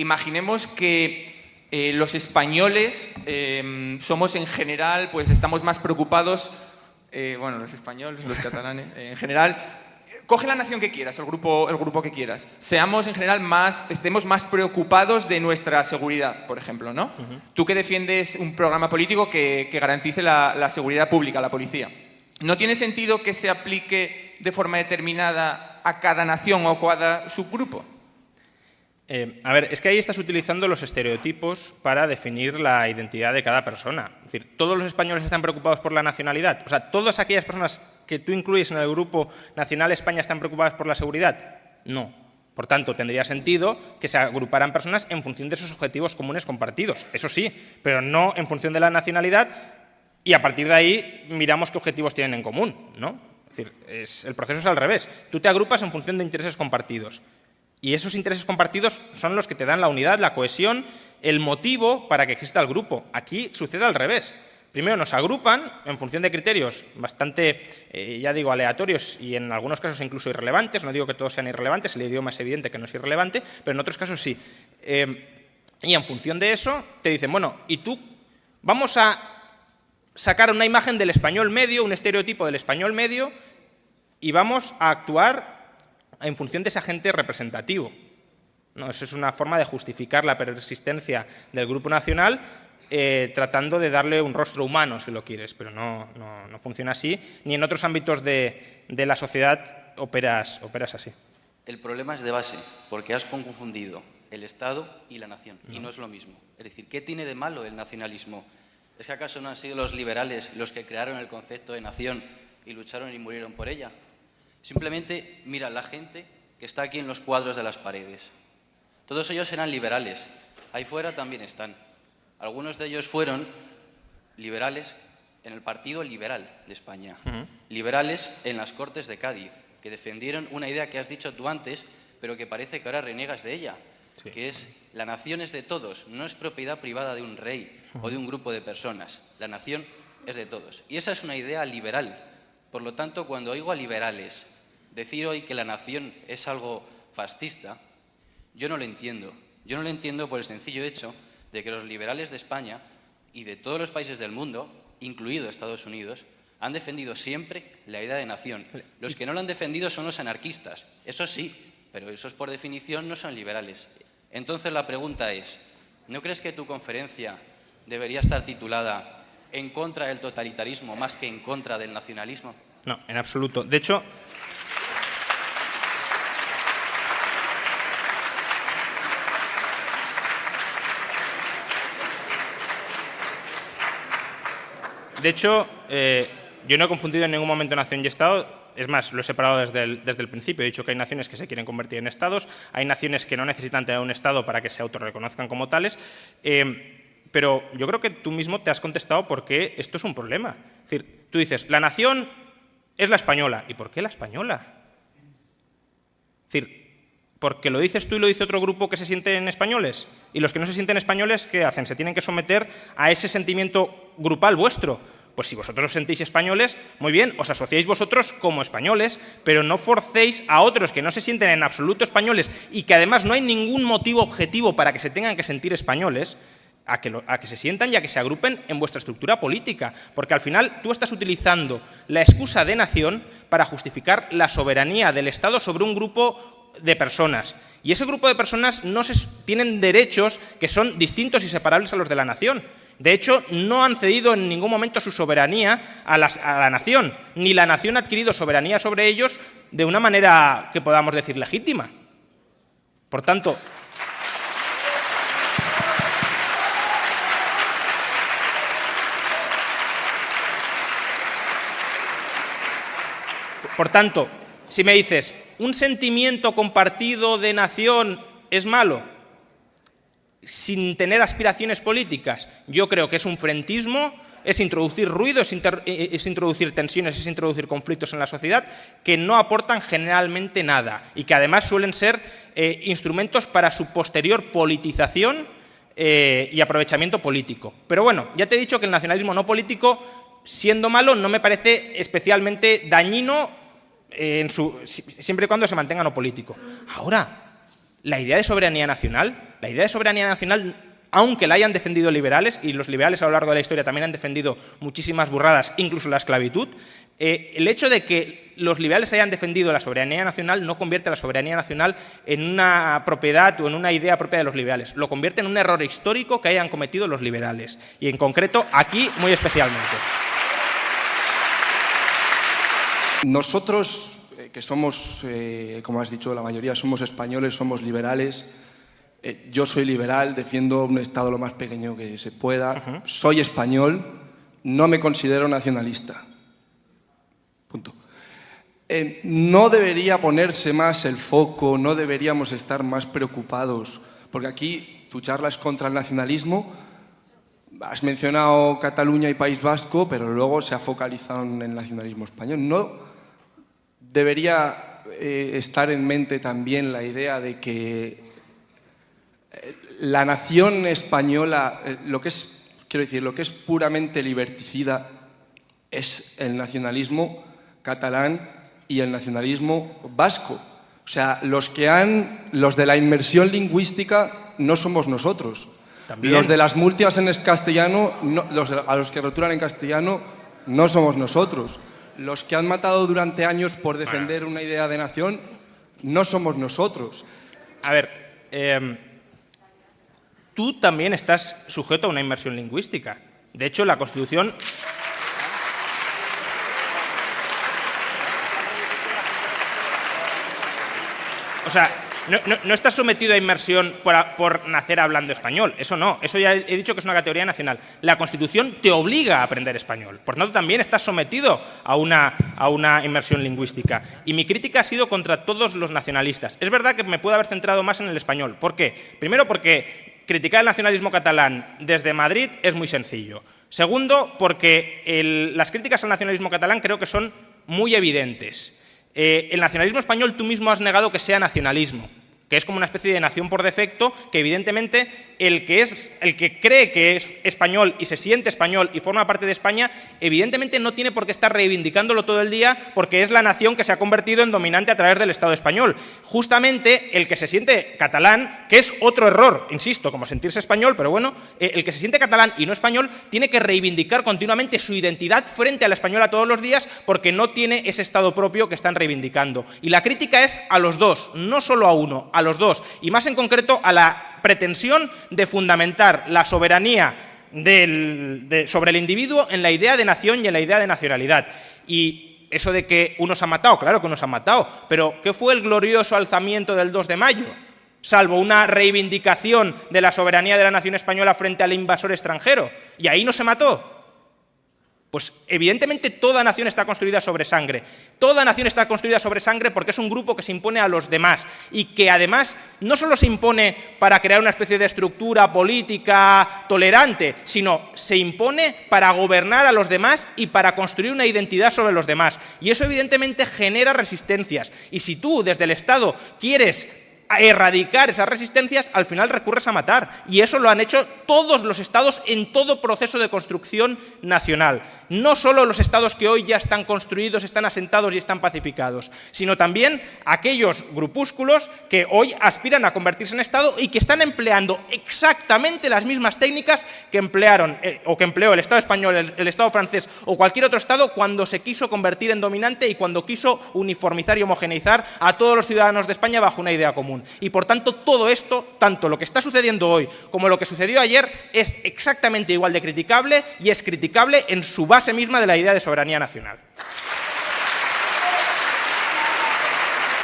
imaginemos que eh, los españoles eh, somos en general, pues estamos más preocupados, eh, bueno, los españoles, los catalanes, en general, coge la nación que quieras, el grupo, el grupo que quieras. Seamos en general más, estemos más preocupados de nuestra seguridad, por ejemplo, ¿no? Tú que defiendes un programa político que, garantice la, la, seguridad pública, la policía. ¿No tiene sentido que se aplique de forma determinada a cada nación o a cada subgrupo? Eh, a ver, es que ahí estás utilizando los estereotipos para definir la identidad de cada persona. Es decir, ¿todos los españoles están preocupados por la nacionalidad? O sea, ¿todas aquellas personas que tú incluyes en el grupo nacional España están preocupadas por la seguridad? No. Por tanto, tendría sentido que se agruparan personas en función de esos objetivos comunes compartidos. Eso sí, pero no en función de la nacionalidad y a partir de ahí miramos qué objetivos tienen en común. ¿no? Es decir, el proceso es al revés. Tú te agrupas en función de intereses compartidos. Y esos intereses compartidos son los que te dan la unidad, la cohesión, el motivo para que exista el grupo. Aquí sucede al revés. Primero nos agrupan en función de criterios bastante, eh, ya digo, aleatorios y en algunos casos incluso irrelevantes. No digo que todos sean irrelevantes, el idioma es evidente que no es irrelevante, pero en otros casos sí. Eh, y en función de eso te dicen, bueno, y tú vamos a sacar una imagen del español medio, un estereotipo del español medio, y vamos a actuar en función de ese agente representativo. ¿no? Eso es una forma de justificar la persistencia del Grupo Nacional eh, tratando de darle un rostro humano, si lo quieres, pero no, no, funciona así, ni en otros ámbitos de, de la sociedad operas, operas así. El problema es de base, porque has confundido el Estado y la nación, y no es lo mismo. Es decir, ¿qué tiene de malo el nacionalismo? ¿Es que acaso no han sido los liberales los que crearon el concepto de nación y lucharon y murieron por ella? Simplemente mira la gente que está aquí en los cuadros de las paredes. Todos ellos eran liberales. Ahí fuera también están. Algunos de ellos fueron liberales en el Partido Liberal de España. Liberales en las Cortes de Cádiz, que defendieron una idea que has dicho tú antes, pero que parece que ahora reniegas de ella, que es la nación es de todos, no es propiedad privada de un rey o de un grupo de personas. La nación es de todos. Y esa es una idea liberal por lo tanto, cuando oigo a liberales decir hoy que la nación es algo fascista, yo no lo entiendo. Yo no lo entiendo por el sencillo hecho de que los liberales de España y de todos los países del mundo, incluido Estados Unidos, han defendido siempre la idea de nación. Los que no lo han defendido son los anarquistas, eso sí, pero esos por definición no son liberales. Entonces la pregunta es, ¿no crees que tu conferencia debería estar titulada en contra del totalitarismo más que en contra del nacionalismo? No, en absoluto. De hecho, De hecho, eh, yo no he confundido en ningún momento nación y Estado. Es más, lo he separado desde el, principio. He dicho que hay naciones que se quieren convertir en Estados, hay naciones que no necesitan tener un Estado para que se autorreconozcan como tales. Eh, pero yo creo que tú mismo te has contestado por qué esto es un problema. Es decir, tú dices, la nación es la española. ¿Y por qué la española? Es decir, porque lo dices tú y lo dice otro grupo que se sienten españoles. Y los que no se sienten españoles, ¿qué hacen? Se tienen que someter a ese sentimiento grupal vuestro. Pues si vosotros os sentís españoles, muy bien, os asociáis vosotros como españoles, pero no forcéis a otros que no se sienten en absoluto españoles y que además no hay ningún motivo objetivo para que se tengan que sentir españoles, a que, se sientan y a que se agrupen en vuestra estructura política, porque al final tú estás utilizando la excusa de nación para justificar la soberanía del Estado sobre un grupo de personas. Y ese grupo de personas no tienen derechos que son distintos y separables a los de la nación. De hecho, no han cedido en ningún momento su soberanía a, a la nación, ni la nación ha adquirido soberanía sobre ellos de una manera que podamos decir legítima. Por tanto, Por tanto, si me dices, ¿un sentimiento compartido de nación es malo? Sin tener aspiraciones políticas, yo creo que es un frentismo, es introducir ruido, es, eh, introducir tensiones, es introducir conflictos en la sociedad que no aportan generalmente nada y que además suelen ser eh, instrumentos para su posterior politización eh, y aprovechamiento político. Pero bueno, ya te he dicho que el nacionalismo no político, siendo malo, no me parece especialmente dañino en su, siempre y cuando se mantenga no político. Ahora, la idea de soberanía nacional, la idea de soberanía nacional aunque la hayan defendido liberales, y los liberales a lo largo de la historia también han defendido muchísimas burradas, incluso la esclavitud, eh, el hecho de que los liberales hayan defendido la soberanía nacional no convierte la soberanía nacional en una propiedad o en una idea propia de los liberales, lo convierte en un error histórico que hayan cometido los liberales, y en concreto aquí muy especialmente. Nosotros, eh, que somos, eh, como has dicho, la mayoría somos españoles, somos liberales, eh, yo soy liberal, defiendo un Estado lo más pequeño que se pueda, soy español, no me considero nacionalista. Punto. Eh, no debería ponerse más el foco, no deberíamos estar más preocupados, porque aquí tu charla es contra el nacionalismo, has mencionado Cataluña y País Vasco, pero luego se ha focalizado en el nacionalismo español. No debería eh, estar en mente también la idea de que la nación española, eh, lo que es, quiero decir, lo que es puramente liberticida es el nacionalismo catalán y el nacionalismo vasco. O sea, los que han, los de la inmersión lingüística no somos nosotros. Los de las multias en castellano, a los que rotulan en castellano, no somos nosotros. Los que han matado durante años por defender una idea de nación, no somos nosotros. A ver, eh, tú también estás sujeto a una inmersión lingüística. De hecho, la Constitución... O sea, no, estás sometido a inmersión por, nacer hablando español, eso no, eso ya he dicho que es una categoría nacional. La Constitución te obliga a aprender español, por tanto también estás sometido a una, inmersión lingüística. Y mi crítica ha sido contra todos los nacionalistas. Es verdad que me puedo haber centrado más en el español. ¿Por qué? Primero porque criticar el nacionalismo catalán desde Madrid es muy sencillo. Segundo, porque las críticas al nacionalismo catalán creo que son muy evidentes. Eh, el nacionalismo español tú mismo has negado que sea nacionalismo que es como una especie de nación por defecto, que evidentemente el que, es, el que cree que es español y se siente español y forma parte de España, evidentemente no tiene por qué estar reivindicándolo todo el día porque es la nación que se ha convertido en dominante a través del Estado español. Justamente el que se siente catalán, que es otro error, insisto, como sentirse español, pero bueno, eh, el que se siente catalán y no español tiene que reivindicar continuamente su identidad frente a la española todos los días porque no tiene ese Estado propio que están reivindicando. Y la crítica es a los dos, no solo a uno, los dos, y más en concreto a la pretensión de fundamentar la soberanía sobre el individuo en la idea de nación y en la idea de nacionalidad. Y eso de que unos han matado, claro que unos han matado, pero ¿qué fue el glorioso alzamiento del 2 de mayo? Salvo una reivindicación de la soberanía de la nación española frente al invasor extranjero. Y ahí no se mató. Pues evidentemente toda nación está construida sobre sangre. Toda nación está construida sobre sangre porque es un grupo que se impone a los demás y que además no solo se impone para crear una especie de estructura política tolerante, sino se impone para gobernar a los demás y para construir una identidad sobre los demás. Y eso evidentemente genera resistencias. Y si tú desde el Estado quieres a erradicar esas resistencias, al final recurres a matar. Y eso lo han hecho todos los estados en todo proceso de construcción nacional. No solo los estados que hoy ya están construidos, están asentados y están pacificados, sino también aquellos grupúsculos que hoy aspiran a convertirse en estado y que están empleando exactamente las mismas técnicas que emplearon eh, o que empleó el Estado español, el, el Estado francés o cualquier otro estado cuando se quiso convertir en dominante y cuando quiso uniformizar y homogeneizar a todos los ciudadanos de España bajo una idea común. Y por tanto, todo esto, tanto lo que está sucediendo hoy como lo que sucedió ayer, es exactamente igual de criticable y es criticable en su base misma de la idea de soberanía nacional.